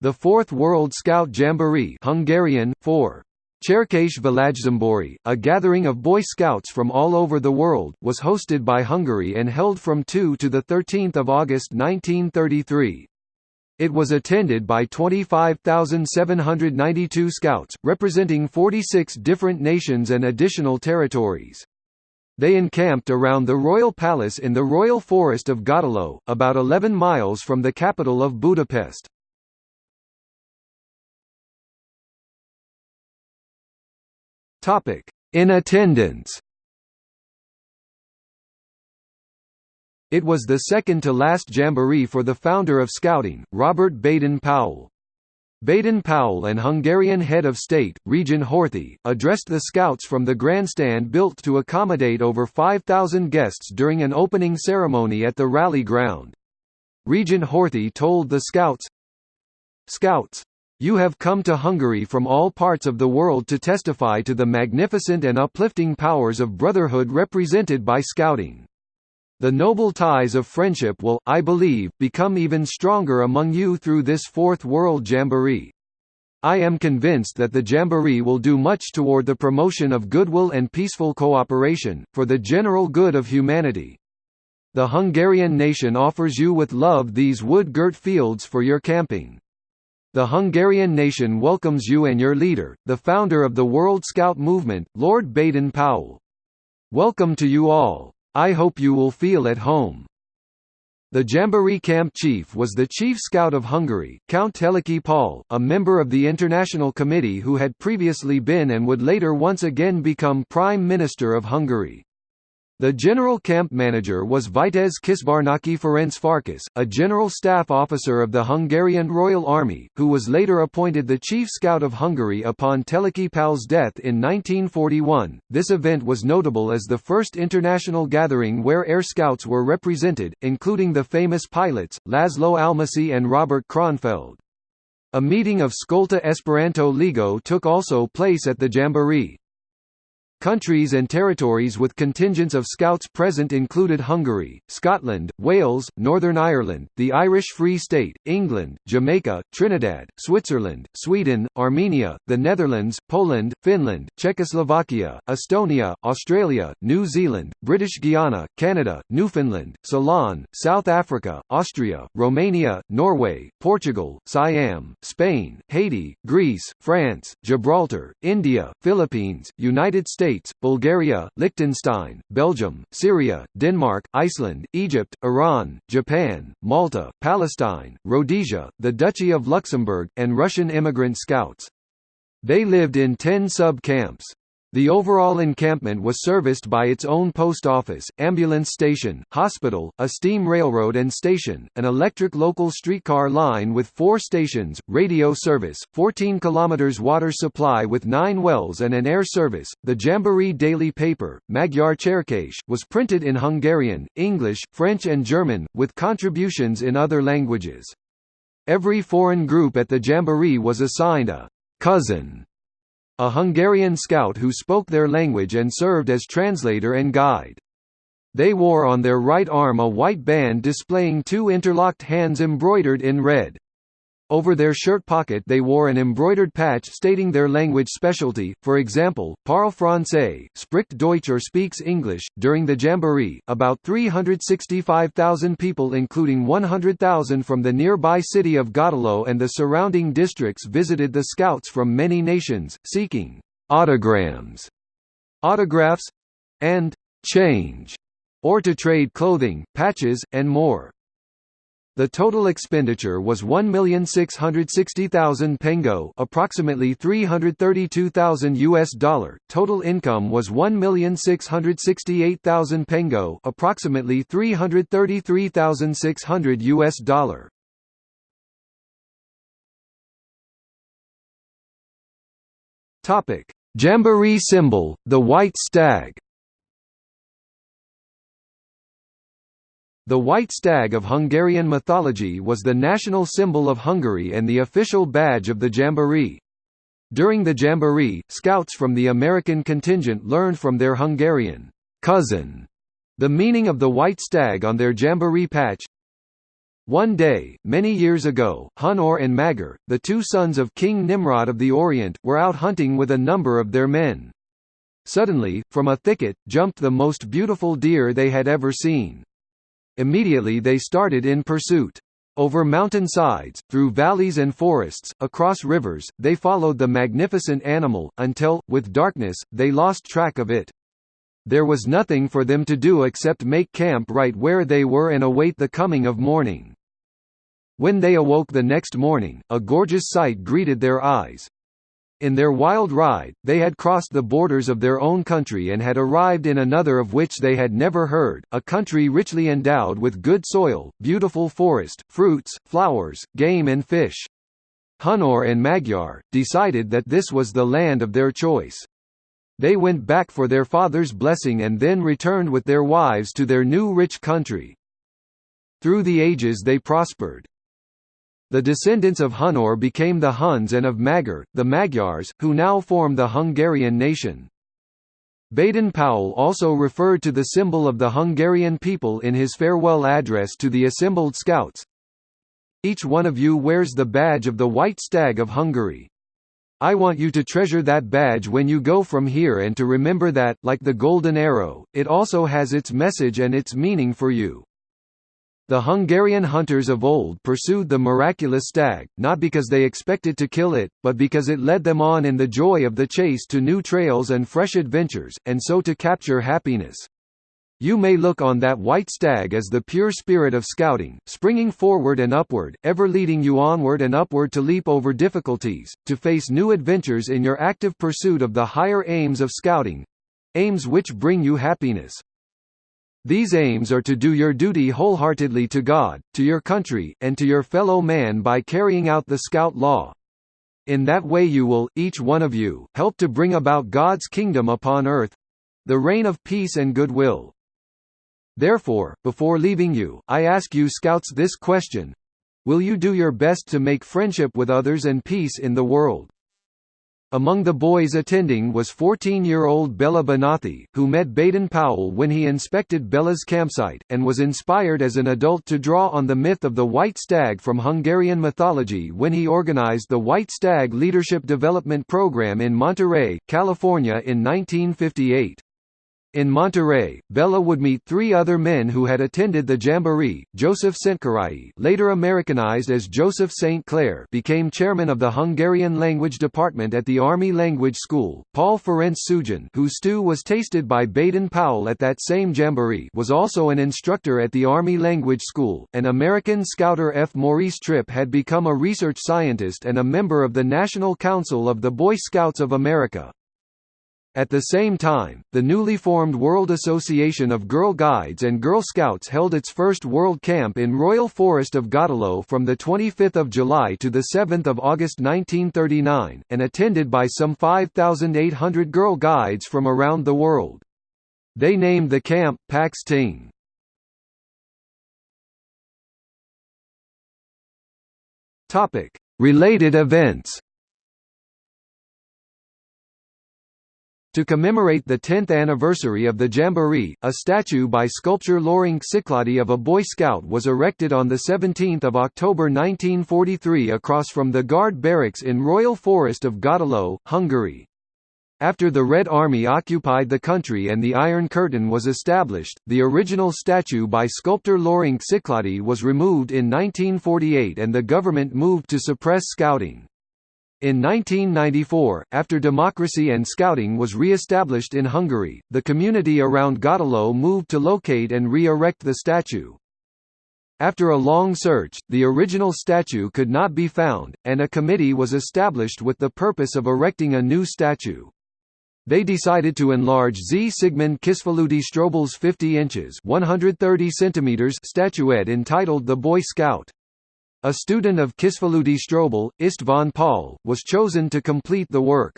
The Fourth World Scout Jamboree Hungarian, 4. Cserkész Világzsimbori, a gathering of Boy Scouts from all over the world, was hosted by Hungary and held from 2 to 13 August 1933. It was attended by 25,792 scouts, representing 46 different nations and additional territories. They encamped around the Royal Palace in the Royal Forest of Gödöllő, about 11 miles from the capital of Budapest. In attendance It was the second to last jamboree for the founder of Scouting, Robert Baden-Powell. Baden-Powell and Hungarian head of state, Regent Horthy, addressed the Scouts from the grandstand built to accommodate over 5,000 guests during an opening ceremony at the rally ground. Regent Horthy told the Scouts, Scouts, you have come to Hungary from all parts of the world to testify to the magnificent and uplifting powers of brotherhood represented by Scouting. The noble ties of friendship will, I believe, become even stronger among you through this Fourth World Jamboree. I am convinced that the Jamboree will do much toward the promotion of goodwill and peaceful cooperation, for the general good of humanity. The Hungarian nation offers you with love these wood-girt fields for your camping. The Hungarian nation welcomes you and your leader, the founder of the World Scout movement, Lord Baden-Powell. Welcome to you all. I hope you will feel at home. The Jamboree camp chief was the chief scout of Hungary, Count Teleki Paul, a member of the International Committee who had previously been and would later once again become Prime Minister of Hungary. The general camp manager was Vitez Kisbarnaki Ferenc Farkas, a general staff officer of the Hungarian Royal Army, who was later appointed the chief scout of Hungary upon Teleki Pal's death in 1941. This event was notable as the first international gathering where air scouts were represented, including the famous pilots, Laszlo Almásy and Robert Kronfeld. A meeting of Skolta Esperanto Ligo took also place at the Jamboree. Countries and territories with contingents of Scouts present included Hungary, Scotland, Wales, Northern Ireland, the Irish Free State, England, Jamaica, Trinidad, Switzerland, Sweden, Armenia, the Netherlands, Poland, Finland, Czechoslovakia, Estonia, Australia, New Zealand, British Guiana, Canada, Newfoundland, Ceylon, South Africa, Austria, Romania, Norway, Portugal, Siam, Spain, Haiti, Greece, France, Gibraltar, India, Philippines, United States States, Bulgaria, Liechtenstein, Belgium, Syria, Denmark, Iceland, Egypt, Iran, Japan, Malta, Palestine, Rhodesia, the Duchy of Luxembourg, and Russian immigrant scouts. They lived in ten sub-camps. The overall encampment was serviced by its own post office, ambulance station, hospital, a steam railroad and station, an electric local streetcar line with four stations, radio service, 14 km water supply with nine wells and an air service. The Jamboree daily paper, Magyar Cserkész, was printed in Hungarian, English, French and German, with contributions in other languages. Every foreign group at the Jamboree was assigned a cousin a Hungarian scout who spoke their language and served as translator and guide. They wore on their right arm a white band displaying two interlocked hands embroidered in red. Over their shirt pocket they wore an embroidered patch stating their language specialty, for example, Parle Français, spricht Deutsch or speaks English. During the Jamboree, about 365,000 people including 100,000 from the nearby city of Gödöllő and the surrounding districts visited the scouts from many nations, seeking autograms, autographs, and change, or to trade clothing, patches, and more. The total expenditure was 1,660,000 pengo, approximately 332,000 US dollar. Total income was 1,668,000 pengo, approximately 333,600 US dollar. Topic: Jamboree symbol, the white stag. The white stag of Hungarian mythology was the national symbol of Hungary and the official badge of the Jamboree. During the Jamboree, scouts from the American contingent learned from their Hungarian cousin the meaning of the white stag on their Jamboree patch. One day, many years ago, Hunor and Magyar, the two sons of King Nimrod of the Orient, were out hunting with a number of their men. Suddenly, from a thicket, jumped the most beautiful deer they had ever seen. Immediately they started in pursuit. Over mountain sides, through valleys and forests, across rivers, they followed the magnificent animal, until, with darkness, they lost track of it. There was nothing for them to do except make camp right where they were and await the coming of morning. When they awoke the next morning, a gorgeous sight greeted their eyes. In their wild ride, they had crossed the borders of their own country and had arrived in another of which they had never heard, a country richly endowed with good soil, beautiful forest, fruits, flowers, game and fish. Hunor and Magyar, decided that this was the land of their choice. They went back for their father's blessing and then returned with their wives to their new rich country. Through the ages they prospered. The descendants of Hunor became the Huns and of Magyar, the Magyars, who now form the Hungarian nation. Baden-Powell also referred to the symbol of the Hungarian people in his farewell address to the assembled scouts. Each one of you wears the badge of the White Stag of Hungary. I want you to treasure that badge when you go from here and to remember that, like the golden arrow, it also has its message and its meaning for you. The Hungarian hunters of old pursued the miraculous stag, not because they expected to kill it, but because it led them on in the joy of the chase to new trails and fresh adventures, and so to capture happiness. You may look on that white stag as the pure spirit of scouting, springing forward and upward, ever leading you onward and upward to leap over difficulties, to face new adventures in your active pursuit of the higher aims of scouting—aims which bring you happiness. These aims are to do your duty wholeheartedly to God, to your country, and to your fellow man by carrying out the Scout Law. In that way you will, each one of you, help to bring about God's kingdom upon earth—the reign of peace and goodwill. Therefore, before leaving you, I ask you Scouts this question. Will you do your best to make friendship with others and peace in the world? Among the boys attending was 14-year-old Béla Bánáthy, who met Baden-Powell when he inspected Béla's campsite, and was inspired as an adult to draw on the myth of the white stag from Hungarian mythology when he organized the White Stag Leadership Development Program in Monterey, California in 1958. In Monterey, Béla would meet three other men who had attended the Jamboree. Joseph Szentkirályi, later Americanized as Joseph St. Clair, became chairman of the Hungarian language department at the Army Language School. Paul Ferenc Sugin, whose stew was tasted by Baden-Powell at that same Jamboree, was also an instructor at the Army Language School. An American scouter F. Maurice Tripp had become a research scientist and a member of the National Council of the Boy Scouts of America. At the same time, the newly formed World Association of Girl Guides and Girl Scouts held its first World Camp in Royal Forest of Gödöllő from 25 July to 7 August 1939, and attended by some 5,800 Girl Guides from around the world. They named the camp, Pax Ting. Related events To commemorate the 10th anniversary of the Jamboree, a statue by sculptor Lőrinc Siklódy of a Boy Scout was erected on 17 October 1943 across from the Guard Barracks in Royal Forest of Gödöllő, Hungary. After the Red Army occupied the country and the Iron Curtain was established, the original statue by sculptor Lőrinc Siklódy was removed in 1948 and the government moved to suppress scouting. In 1994, after democracy and scouting was re-established in Hungary, the community around Gödöllő moved to locate and re-erect the statue. After a long search, the original statue could not be found, and a committee was established with the purpose of erecting a new statue. They decided to enlarge Z. Sigmund Kisfaludi Strobl's 50 inches 130 centimeters statuette entitled The Boy Scout. A student of Kisfaludi Strobl, Istvan Paul, was chosen to complete the work.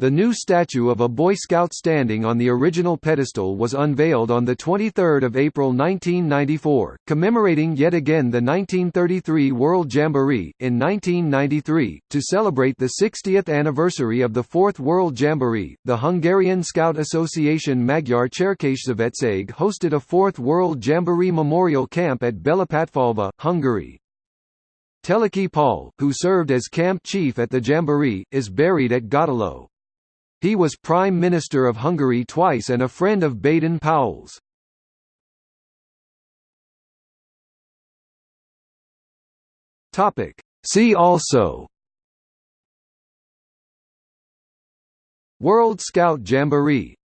The new statue of a Boy Scout standing on the original pedestal was unveiled on 23 April 1994, commemorating yet again the 1933 World Jamboree. In 1993, to celebrate the 60th anniversary of the Fourth World Jamboree, the Hungarian Scout Association Magyar Cserkészszövetség hosted a Fourth World Jamboree Memorial Camp at Belapatfalva, Hungary. Teleki Paul, who served as camp chief at the Jamboree, is buried at Gödöllő. He was Prime Minister of Hungary twice and a friend of Baden-Powell's. See also World Scout Jamboree